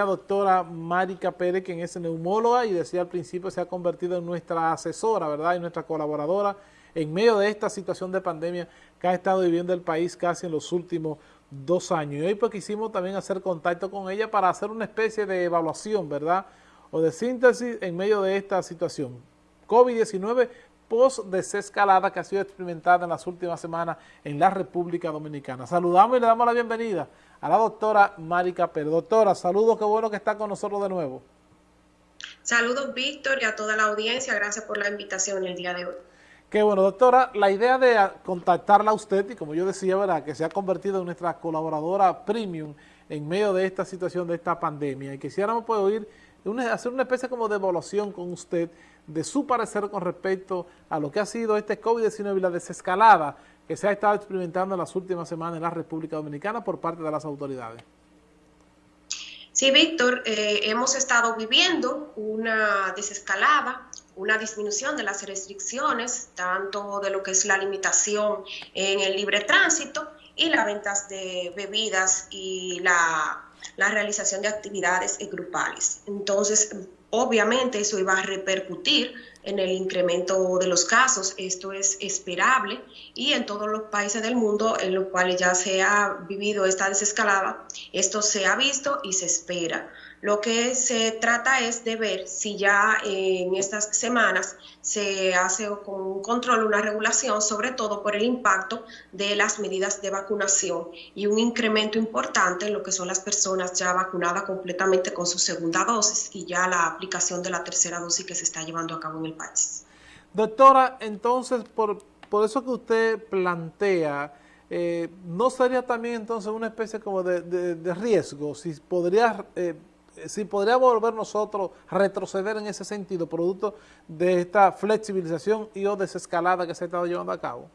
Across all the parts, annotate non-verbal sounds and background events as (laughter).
doctora Marica Pérez, quien es neumóloga y decía al principio se ha convertido en nuestra asesora, ¿verdad? Y nuestra colaboradora en medio de esta situación de pandemia que ha estado viviendo el país casi en los últimos dos años. Y hoy pues quisimos también hacer contacto con ella para hacer una especie de evaluación, ¿verdad? O de síntesis en medio de esta situación. COVID-19 post-desescalada que ha sido experimentada en las últimas semanas en la República Dominicana. Saludamos y le damos la bienvenida a la doctora Marica Pérez. Doctora, saludos, qué bueno que está con nosotros de nuevo. Saludos, Víctor, y a toda la audiencia. Gracias por la invitación el día de hoy. Qué bueno, doctora, la idea de contactarla a usted, y como yo decía, ¿verdad?, que se ha convertido en nuestra colaboradora premium en medio de esta situación, de esta pandemia, y quisiéramos pues oír, hacer una especie como de evaluación con usted de su parecer con respecto a lo que ha sido este COVID-19 y la desescalada que se ha estado experimentando en las últimas semanas en la República Dominicana por parte de las autoridades. Sí, Víctor, eh, hemos estado viviendo una desescalada, una disminución de las restricciones, tanto de lo que es la limitación en el libre tránsito y las ventas de bebidas y la, la realización de actividades grupales. Entonces, Obviamente eso iba a repercutir en el incremento de los casos, esto es esperable y en todos los países del mundo en los cuales ya se ha vivido esta desescalada, esto se ha visto y se espera. Lo que se trata es de ver si ya en estas semanas se hace con un control, una regulación, sobre todo por el impacto de las medidas de vacunación y un incremento importante en lo que son las personas ya vacunadas completamente con su segunda dosis y ya la aplicación de la tercera dosis que se está llevando a cabo en el país. Doctora, entonces, por, por eso que usted plantea, eh, ¿no sería también entonces una especie como de, riesgo? Si podría... Eh, eh, si podríamos volver nosotros retroceder en ese sentido, producto de esta flexibilización y o desescalada que se ha estado llevando a cabo.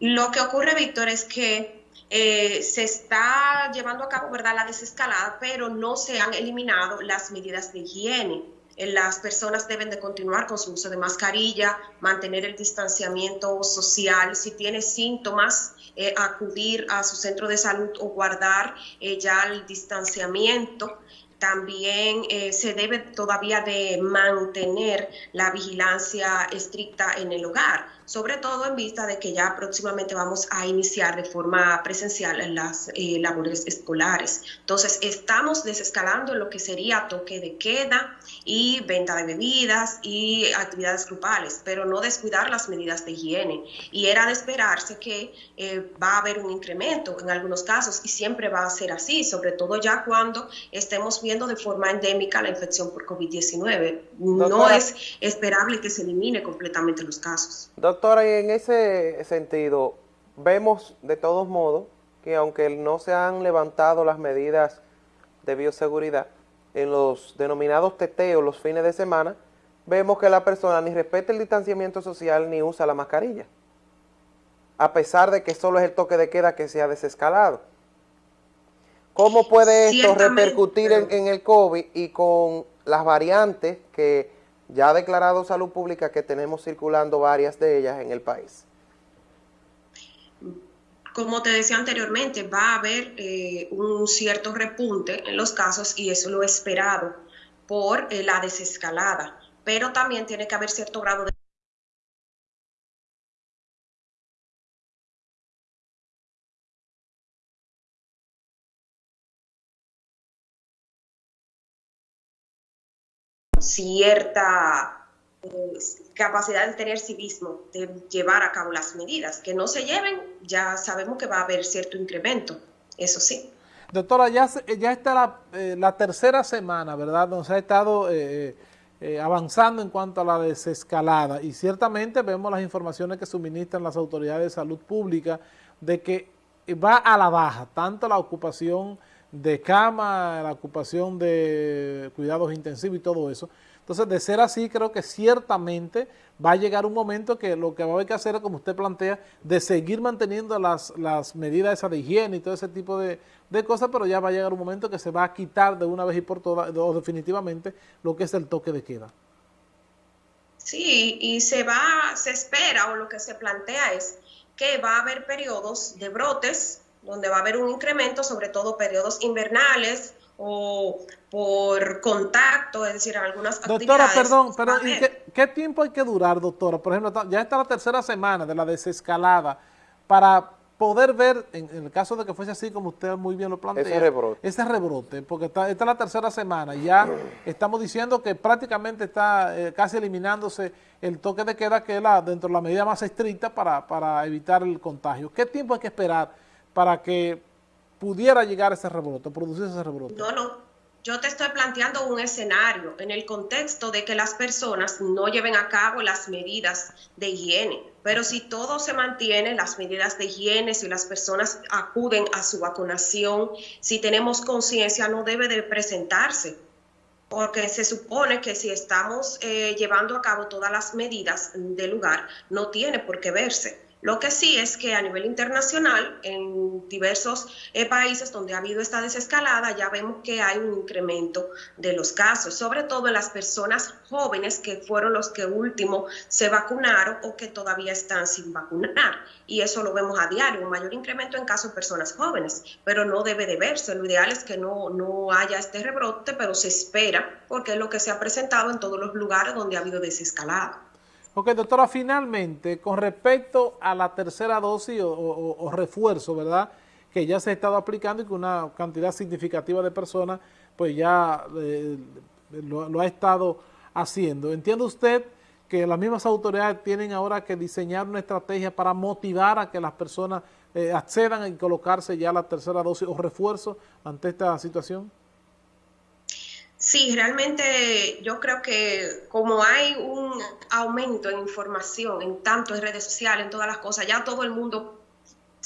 Lo que ocurre, Víctor, es que eh, se está llevando a cabo ¿verdad? la desescalada, pero no se han eliminado las medidas de higiene. Eh, las personas deben de continuar con su uso de mascarilla, mantener el distanciamiento social. Si tiene síntomas, eh, acudir a su centro de salud o guardar eh, ya el distanciamiento. También se debe todavía de mantener la vigilancia estricta en el hogar sobre todo en vista de que ya próximamente vamos a iniciar de forma presencial en las eh, labores escolares. Entonces, estamos desescalando lo que sería toque de queda y venta de bebidas y actividades grupales, pero no descuidar las medidas de higiene. Y era de esperarse que eh, va a haber un incremento en algunos casos y siempre va a ser así, sobre todo ya cuando estemos viendo de forma endémica la infección por COVID-19. No es esperable que se elimine completamente los casos. Doctora, y en ese sentido, vemos de todos modos que aunque no se han levantado las medidas de bioseguridad, en los denominados teteos los fines de semana, vemos que la persona ni respeta el distanciamiento social ni usa la mascarilla, a pesar de que solo es el toque de queda que se ha desescalado. ¿Cómo puede esto repercutir en, en el COVID y con las variantes que ya ha declarado Salud Pública que tenemos circulando varias de ellas en el país. Como te decía anteriormente, va a haber eh, un cierto repunte en los casos y eso lo esperado por eh, la desescalada, pero también tiene que haber cierto grado de cierta eh, capacidad de tener civismo, de llevar a cabo las medidas. Que no se lleven, ya sabemos que va a haber cierto incremento, eso sí. Doctora, ya, ya está la, eh, la tercera semana, ¿verdad?, se ha estado eh, avanzando en cuanto a la desescalada y ciertamente vemos las informaciones que suministran las autoridades de salud pública de que va a la baja, tanto la ocupación de cama, la ocupación de cuidados intensivos y todo eso. Entonces, de ser así, creo que ciertamente va a llegar un momento que lo que va a haber que hacer es, como usted plantea, de seguir manteniendo las, las medidas esa de higiene y todo ese tipo de, cosas, pero ya va a llegar un momento que se va a quitar de una vez y por todas, o definitivamente, lo que es el toque de queda. Sí, y se va, se espera, o lo que se plantea es que va a haber periodos de brotes donde va a haber un incremento, sobre todo periodos invernales o por contacto, es decir, algunas doctora, perdón, perdón, ¿y qué, tiempo hay que durar, doctora? Por ejemplo, ya está la tercera semana de la desescalada para poder ver, en, el caso de que fuese así como usted muy bien lo plantea, ese rebrote, ese rebrote porque está, esta es la tercera semana, ya estamos diciendo que prácticamente está eh, casi eliminándose el toque de queda que es la, dentro de la medida más estricta para, para evitar el contagio. ¿Qué tiempo hay que esperar para que pudiera llegar ese rebrote, producirse ese rebrote? No, no, yo te estoy planteando un escenario en el contexto de que las personas no lleven a cabo las medidas de higiene. Pero si todo se mantiene, las medidas de higiene, si las personas acuden a su vacunación, si tenemos conciencia, no debe de presentarse. Porque se supone que si estamos eh, llevando a cabo todas las medidas del lugar, no tiene por qué verse. Lo que sí es que a nivel internacional, en diversos eh, países donde ha habido esta desescalada, ya vemos que hay un incremento de los casos, sobre todo en las personas jóvenes que fueron los que último se vacunaron o que todavía están sin vacunar. Y eso lo vemos a diario, un mayor incremento en casos de personas jóvenes, pero no debe de verse. Lo ideal es que no, no haya este rebrote, pero se espera porque es lo que se ha presentado en todos los lugares donde ha habido desescalada. Ok, doctora, finalmente, con respecto a la tercera dosis o, refuerzo, ¿verdad?, que ya se ha estado aplicando y que una cantidad significativa de personas, pues ya eh, lo, ha estado haciendo. ¿Entiende usted que las mismas autoridades tienen ahora que diseñar una estrategia para motivar a que las personas eh, accedan a colocarse ya la tercera dosis o refuerzo ante esta situación? Sí, realmente yo creo que como hay un aumento en información, en tanto en redes sociales, en todas las cosas, ya todo el mundo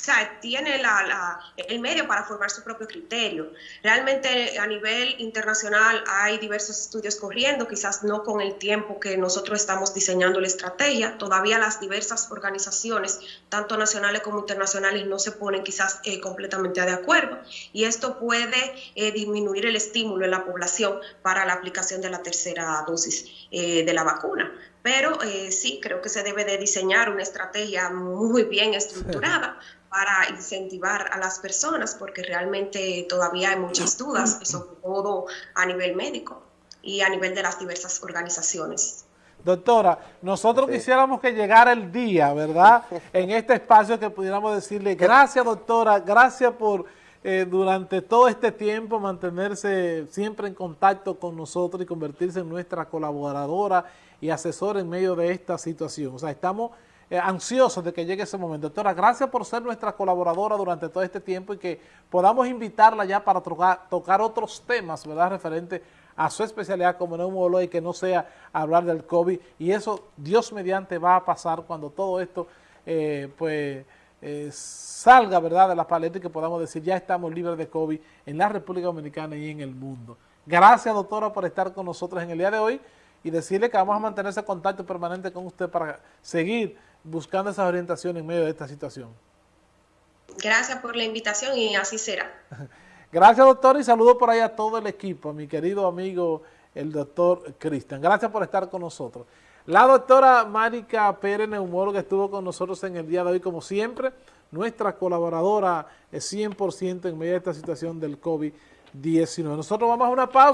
sea, tiene la, el medio para formar su propio criterio. Realmente a nivel internacional hay diversos estudios corriendo, quizás no con el tiempo que nosotros estamos diseñando la estrategia. Todavía las diversas organizaciones, tanto nacionales como internacionales, no se ponen quizás eh, completamente de acuerdo. Y esto puede eh, disminuir el estímulo en la población para la aplicación de la tercera dosis eh, de la vacuna pero sí creo que se debe de diseñar una estrategia muy bien estructurada para incentivar a las personas, porque realmente todavía hay muchas dudas, sobre todo a nivel médico y a nivel de las diversas organizaciones. Doctora, nosotros quisiéramos que llegara el día, ¿verdad? (laughs) En este espacio que pudiéramos decirle, gracias doctora, gracias por eh, durante todo este tiempo mantenerse siempre en contacto con nosotros y convertirse en nuestra colaboradora y asesora en medio de esta situación. O sea, estamos eh, ansiosos de que llegue ese momento. Doctora, gracias por ser nuestra colaboradora durante todo este tiempo y que podamos invitarla ya para tocar, tocar otros temas, ¿verdad?, referente a su especialidad como neumólogo y que no sea hablar del COVID. Y eso, Dios mediante, va a pasar cuando todo esto, eh, pues, eh, salga, ¿verdad?, de la paleta y que podamos decir, ya estamos libres de COVID en la República Dominicana y en el mundo. Gracias, doctora, por estar con nosotros en el día de hoy y decirle que vamos a mantener ese contacto permanente con usted para seguir buscando esa orientación en medio de esta situación. Gracias por la invitación y así será. (laughs) Gracias, doctor, y saludo por ahí a todo el equipo, a mi querido amigo, el doctor Cristian. Gracias por estar con nosotros. La doctora Márica Pérez, neumóloga, estuvo con nosotros en el día de hoy, como siempre, nuestra colaboradora es 100% en medio de esta situación del COVID-19. Nosotros vamos a una pausa.